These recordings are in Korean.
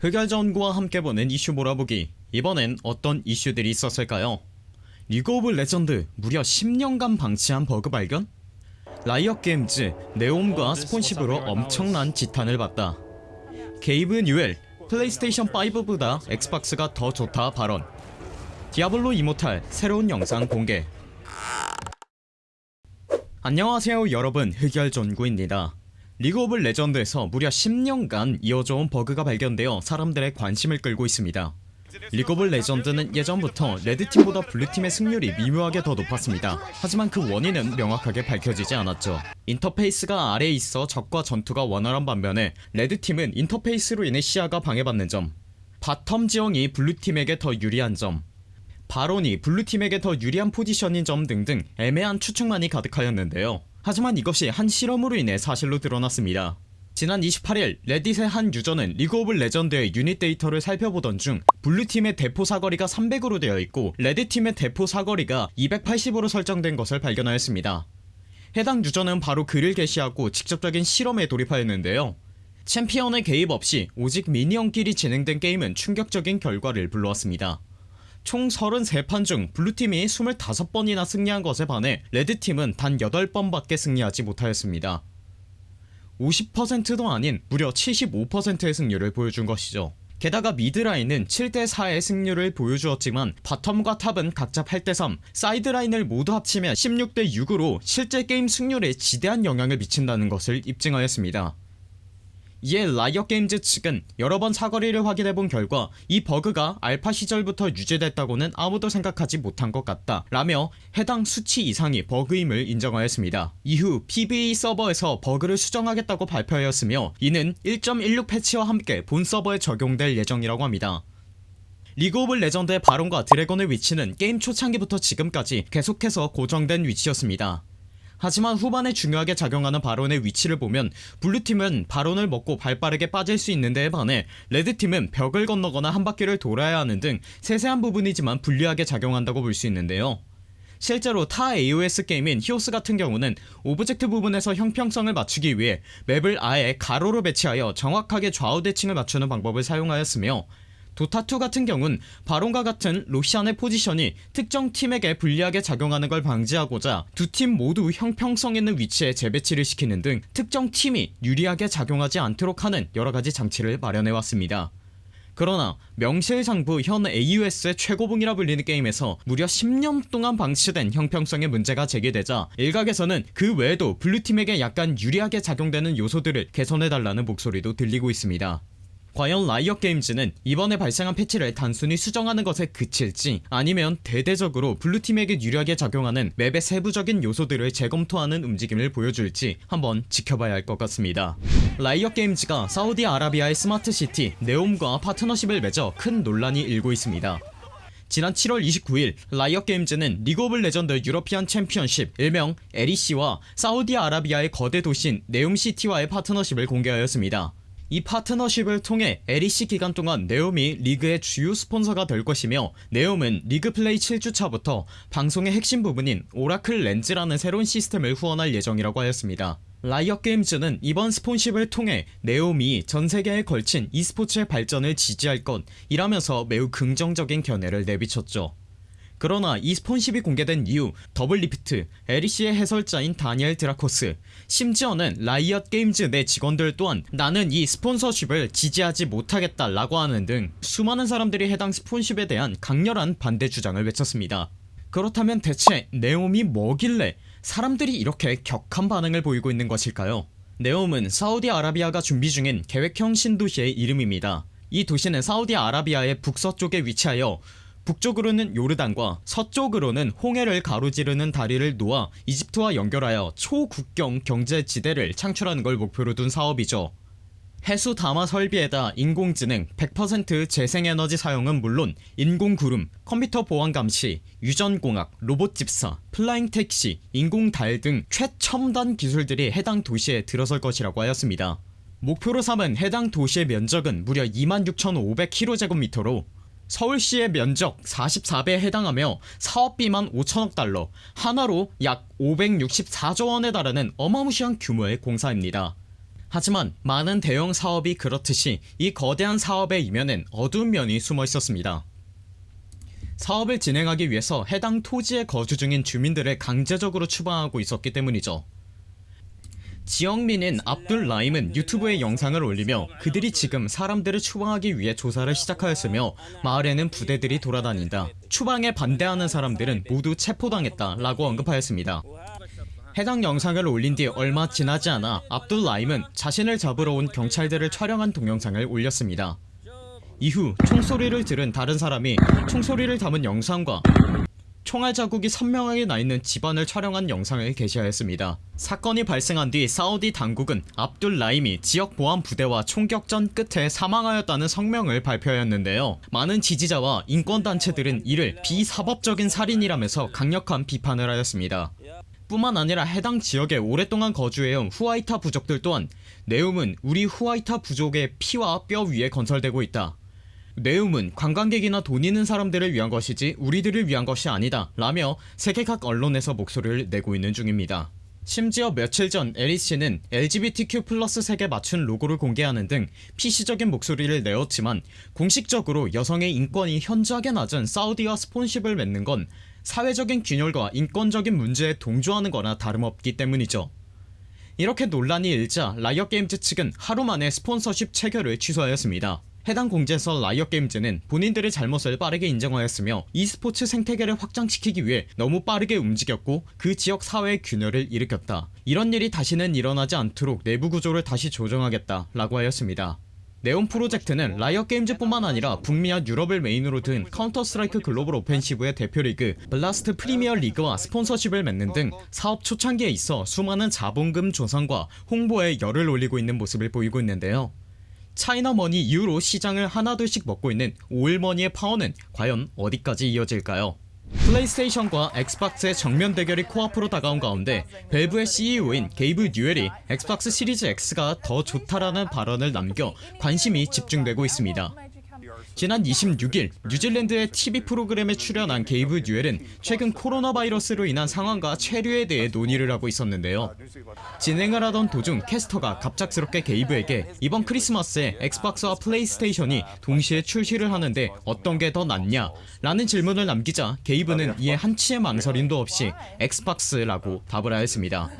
흑열전구와 함께 보는 이슈 몰아보기. 이번엔 어떤 이슈들이 있었을까요? 리그 오브 레전드 무려 10년간 방치한 버그 발견? 라이엇 게임즈 네옴과 sponship으로 엄청난 지탄을 받다. 게이브 뉴엘 플레이스테이션 5보다 엑스박스가 더 좋다 발언. 디아블로 이모탈 새로운 영상 공개. 안녕하세요 여러분. 흑열전구입니다 리그 오브 레전드에서 무려 10년간 이어져온 버그가 발견되어 사람들의 관심을 끌고 있습니다. 리그 오브 레전드는 예전부터 레드팀보다 블루팀의 승률이 미묘하게 더 높았습니다. 하지만 그 원인은 명확하게 밝혀지지 않았죠. 인터페이스가 아래에 있어 적과 전투가 원활한 반면에 레드팀은 인터페이스로 인해 시야가 방해받는 점 바텀 지형이 블루팀에게 더 유리한 점 바론이 블루팀에게 더 유리한 포지션인 점 등등 애매한 추측만이 가득하였는데요 하지만 이것이 한 실험으로 인해 사실로 드러났습니다. 지난 28일 레딧의 한 유저는 리그 오브 레전드의 유닛 데이터를 살펴보던 중 블루팀의 대포 사거리가 300으로 되어 있고 레드팀의 대포 사거리가 280으로 설정된 것을 발견하였습니다. 해당 유저는 바로 글을 게시하고 직접적인 실험에 돌입하였는데요. 챔피언의 개입 없이 오직 미니언끼리 진행된 게임은 충격적인 결과를 불러왔습니다 총 33판 중 블루팀이 25번이나 승리한 것에 반해 레드팀은 단 8번밖에 승리하지 못하였습니다. 50%도 아닌 무려 75%의 승률을 보여준 것이죠. 게다가 미드라인은 7대4의 승률을 보여주었지만 바텀과 탑은 각자 8대3 사이드라인을 모두 합치면 16대6으로 실제 게임 승률에 지대한 영향을 미친다는 것을 입증하였습니다 이에 라이엇 게임즈 측은 여러 번 사거리를 확인해본 결과 이 버그가 알파 시절부터 유지됐다고는 아무도 생각하지 못한 것 같다 라며 해당 수치 이상이 버그임을 인정하였습니다. 이후 PBE 서버에서 버그를 수정하겠다고 발표하였으며 이는 10.16 패치와 함께 본 서버에 적용될 예정이라고 합니다. 리그 오브 레전드의 바론과 드래곤의 위치는 게임 초창기부터 지금까지 계속해서 고정된 위치였습니다 하지만 후반에 중요하게 작용하는 바론의 위치를 보면 블루팀은 바론을 먹고 발빠르게 빠질 수 있는 데에 반해 레드팀은 벽을 건너거나 한 바퀴를 돌아야 하는 등 세세한 부분이지만 불리하게 작용한다고 볼 수 있는데요. 실제로 타 AOS 게임인 히오스 같은 경우는 오브젝트 부분에서 형평성을 맞추기 위해 맵을 아예 가로로 배치하여 정확하게 좌우 대칭을 맞추는 방법을 사용하였으며 도타2 같은 경우는 바론과 같은 로시안의 포지션이 특정 팀에게 불리하게 작용하는 걸 방지하고자 두 팀 모두 형평성 있는 위치에 재배치를 시키는 등 특정 팀이 유리하게 작용하지 않도록 하는 여러가지 장치를 마련해왔습니다. 그러나 명실상부 현 AUS의 최고봉이라 불리는 게임에서 무려 10년 동안 방치된 형평성의 문제가 제기되자 일각에서는 그 외에도 블루팀에게 약간 유리하게 작용되는 요소들을 개선해달라는 목소리도 들리고 있습니다 과연 라이엇 게임즈는 이번에 발생한 패치를 단순히 수정하는 것에 그칠지 아니면 대대적으로 블루팀에게 유리하게 작용하는 맵의 세부적인 요소들을 재검토하는 움직임을 보여줄지 한번 지켜봐야 할 것 같습니다. 라이엇 게임즈가 사우디아라비아의 스마트시티 네옴과 파트너십을 맺어 큰 논란이 일고 있습니다. 지난 7월 29일 라이엇 게임즈는 리그 오브 레전드 유러피안 챔피언십 일명 LEC와 사우디아라비아의 거대 도시인 네옴시티와의 파트너십을 공개하였습니다 이 파트너십을 통해 LEC 기간 동안 네옴이 리그의 주요 스폰서가 될 것이며 네옴은 리그 플레이 7주차부터 방송의 핵심 부분인 오라클 렌즈라는 새로운 시스템을 후원할 예정이라고 하였습니다. 라이엇 게임즈는 이번 스폰서십을 통해 네옴이 전세계에 걸친 e스포츠의 발전을 지지할 것 이라면서 매우 긍정적인 견해를 내비쳤죠 그러나 이 스폰서십이 공개된 이후 더블리프트, 에리시의 해설자인 다니엘 드라코스 심지어는 라이엇 게임즈 내 직원들 또한 나는 이 스폰서십을 지지하지 못하겠다 라고 하는 등 수많은 사람들이 해당 스폰십에 대한 강렬한 반대 주장을 외쳤습니다. 그렇다면 대체 네옴이 뭐길래 사람들이 이렇게 격한 반응을 보이고 있는 것일까요? 네옴은 사우디아라비아가 준비 중인 계획형 신도시의 이름입니다. 이 도시는 사우디아라비아의 북서쪽에 위치하여 북쪽으로는 요르단과 서쪽으로는 홍해를 가로지르는 다리를 놓아 이집트와 연결하여 초국경 경제지대를 창출하는 걸 목표로 둔 사업이죠. 해수 담수화 설비에다 인공지능 100% 재생에너지 사용은 물론 인공구름, 컴퓨터 보안 감시, 유전공학, 로봇 집사, 플라잉 택시, 인공달 등 최첨단 기술들이 해당 도시에 들어설 것이라고 하였습니다. 목표로 삼은 해당 도시의 면적은 무려 26,500km제곱미터로 서울시의 면적 44배에 해당하며 사업비만 5천억 달러 한화로 약 564조 원에 달하는 어마무시한 규모의 공사입니다 하지만 많은 대형 사업이 그렇듯이 이 거대한 사업의 이면엔 어두운 면이 숨어 있었습니다. 사업을 진행하기 위해서 해당 토지에 거주 중인 주민들을 강제적으로 추방하고 있었기 때문이죠. 지역민인 압둘 라임은 유튜브에 영상을 올리며 그들이 지금 사람들을 추방하기 위해 조사를 시작하였으며 마을에는 부대들이 돌아다닌다. 추방에 반대하는 사람들은 모두 체포당했다 라고 언급하였습니다. 해당 영상을 올린 뒤 얼마 지나지 않아 압둘 라임은 자신을 잡으러 온 경찰들을 촬영한 동영상을 올렸습니다. 이후 총소리를 들은 다른 사람이 총소리를 담은 영상과 총알 자국이 선명하게 나있는 집안을 촬영한 영상을 게시하였습니다. 사건이 발생한 뒤 사우디 당국은 압둘 라임이 지역 보안 부대와 총격전 끝에 사망하였다는 성명을 발표하였는데요. 많은 지지자와 인권단체들은 이를 비사법적인 살인이라면서 강력한 비판을 하였습니다. 뿐만 아니라 해당 지역에 오랫동안 거주해온 후아이타 부족들 또한 네움은 우리 후아이타 부족의 피와 뼈 위에 건설되고 있다. 네움은 관광객이나 돈 있는 사람들을 위한 것이지 우리들을 위한 것이 아니다 라며 세계 각 언론에서 목소리를 내고 있는 중입니다. 심지어 며칠 전 에리씨는 LGBTQ 플러스 색에 맞춘 로고를 공개하는 등 PC적인 목소리를 내었지만 공식적으로 여성의 인권이 현저하게 낮은 사우디와 스폰십을 맺는 건 사회적인 균열과 인권적인 문제에 동조하는 거나 다름없기 때문이죠. 이렇게 논란이 일자 라이엇게임즈 측은 하루 만에 스폰서십 체결을 취소하였습니다. 해당 공지에서 라이엇게임즈는 본인들의 잘못을 빠르게 인정하였으며 e스포츠 생태계를 확장시키기 위해 너무 빠르게 움직였고 그 지역 사회의 균열을 일으켰다. 이런 일이 다시는 일어나지 않도록 내부 구조를 다시 조정하겠다 라고 하였습니다. 네옴 프로젝트는 라이엇게임즈 뿐만 아니라 북미와 유럽을 메인으로 둔 카운터 스트라이크 글로벌 오펜시브의 대표리그 블라스트 프리미어 리그와 스폰서십을 맺는 등 사업 초창기에 있어 수많은 자본금 조성과 홍보에 열을 올리고 있는 모습을 보이고 있는데요. 차이나머니 이후로 시장을 하나둘씩 먹고 있는 오일머니의 파워는 과연 어디까지 이어질까요? 플레이스테이션과 엑스박스의 정면 대결이 코앞으로 다가온 가운데 밸브의 CEO인 게이브 뉴엘이 엑스박스 시리즈 X가 더 좋다라는 발언을 남겨 관심이 집중되고 있습니다. 지난 26일 뉴질랜드의 TV 프로그램에 출연한 게이브 뉴엘은 최근 코로나 바이러스로 인한 상황과 체류에 대해 논의를 하고 있었는데요. 진행을 하던 도중 캐스터가 갑작스럽게 게이브에게 이번 크리스마스에 엑스박스와 플레이스테이션이 동시에 출시를 하는데 어떤 게 더 낫냐 라는 질문을 남기자 게이브는 이에 한치의 망설임도 없이 엑스박스라고 답을 하였습니다.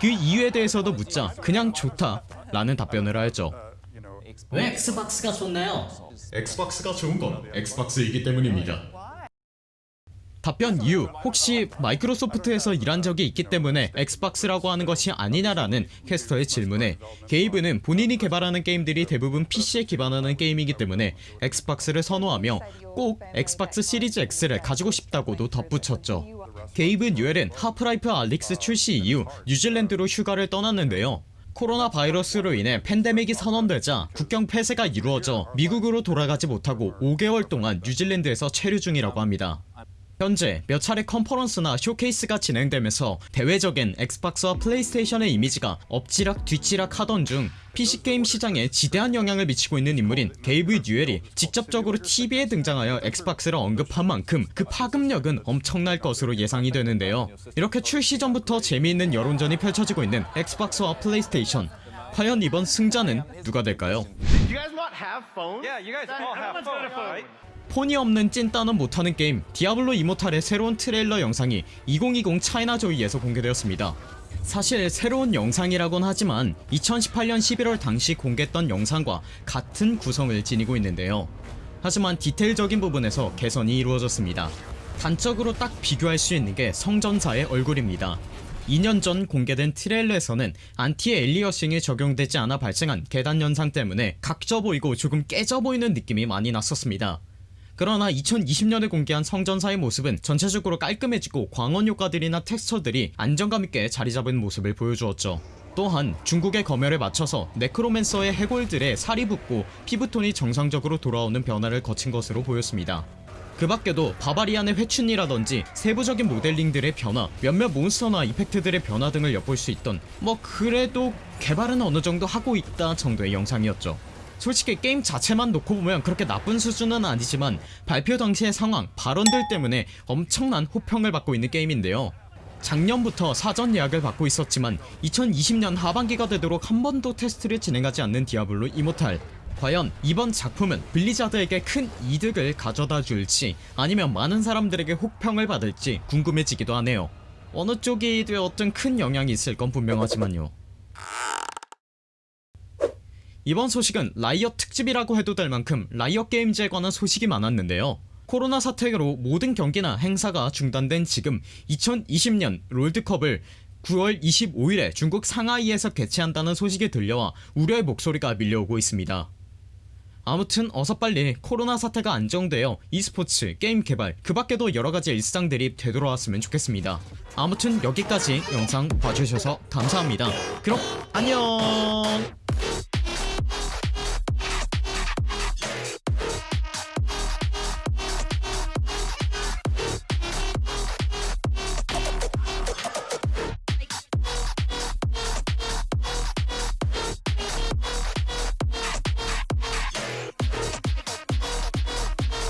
그 이유에 대해서도 묻자 그냥 좋다 라는 답변을 하였죠. 왜 엑스박스가 좋나요? 엑스박스가 좋은 건 엑스박스이기 때문입니다. 답변 이유 혹시 마이크로소프트에서 일한 적이 있기 때문에 엑스박스라고 하는 것이 아니냐라는 캐스터의 질문에 게이브는 본인이 개발하는 게임들이 대부분 PC에 기반하는 게임이기 때문에 엑스박스를 선호하며 꼭 엑스박스 시리즈 X를 가지고 싶다고도 덧붙였죠. 게이브 뉴엘은 하프라이프 알릭스 출시 이후 뉴질랜드로 휴가를 떠났는데요. 코로나 바이러스로 인해 팬데믹이 선언되자 국경 폐쇄가 이루어져 미국으로 돌아가지 못하고 5개월 동안 뉴질랜드에서 체류 중이라고 합니다. 현재 몇 차례 컨퍼런스나 쇼케이스가 진행되면서 대외적인 엑스박스와 플레이스테이션의 이미지가 엎치락 뒤치락 하던 중 PC게임 시장에 지대한 영향을 미치고 있는 인물인 게이브 뉴엘이 직접적으로 TV에 등장하여 엑스박스를 언급한 만큼 그 파급력은 엄청날 것으로 예상이 되는데요. 이렇게 출시 전부터 재미있는 여론전이 펼쳐지고 있는 엑스박스와 플레이스테이션 과연 이번 승자는 누가 될까요? 폰이 없는 찐따는 못하는 게임. 디아블로 이모탈의 새로운 트레일러 영상이 2020 차이나 조이에서 공개되었습니다. 사실 새로운 영상이라곤 하지만 2018년 11월 당시 공개했던 영상과 같은 구성을 지니고 있는데요. 하지만 디테일적인 부분에서 개선이 이루어졌습니다. 단적으로 딱 비교할 수 있는 게 성전사의 얼굴입니다. 2년 전 공개된 트레일러에서는 anti-aliasing이 적용되지 않아 발생한 계단 현상 때문에 각져 보이고 조금 깨져 보이는 느낌이 많이 났었습니다 그러나 2020년에 공개한 성전사의 모습은 전체적으로 깔끔해지고 광원 효과들이나 텍스처들이 안정감 있게 자리잡은 모습을 보여주었죠. 또한 중국의 검열에 맞춰서 네크로맨서의 해골들의 살이 붙고 피부톤이 정상적으로 돌아오는 변화를 거친 것으로 보였습니다. 그 밖에도 바바리안의 회춘이라든지 세부적인 모델링들의 변화 몇몇 몬스터나 이펙트들의 변화 등을 엿볼 수 있던 뭐 그래도 개발은 어느정도 하고 있다 정도의 영상이었죠 솔직히 게임 자체만 놓고 보면 그렇게 나쁜 수준은 아니지만 발표 당시의 상황, 발언들 때문에 엄청난 혹평을 받고 있는 게임인데요. 작년부터 사전 예약을 받고 있었지만 2020년 하반기가 되도록 한 번도 테스트를 진행하지 않는 디아블로 이모탈. 과연 이번 작품은 블리자드에게 큰 이득을 가져다 줄지 아니면 많은 사람들에게 혹평을 받을지 궁금해지기도 하네요. 어느 쪽이 되었든 큰 영향이 있을 건 분명하지만요 이번 소식은 라이엇 특집이라고 해도 될 만큼 라이엇 게임즈에 관한 소식이 많았는데요. 코로나 사태로 모든 경기나 행사가 중단된 지금 2020년 롤드컵을 9월 25일에 중국 상하이에서 개최한다는 소식이 들려와 우려의 목소리가 밀려오고 있습니다. 아무튼 어서 빨리 코로나 사태가 안정되어 e스포츠, 게임 개발 그 밖에도 여러가지 일상들이 되돌아왔으면 좋겠습니다. 아무튼 여기까지 영상 봐주셔서 감사합니다. 그럼 안녕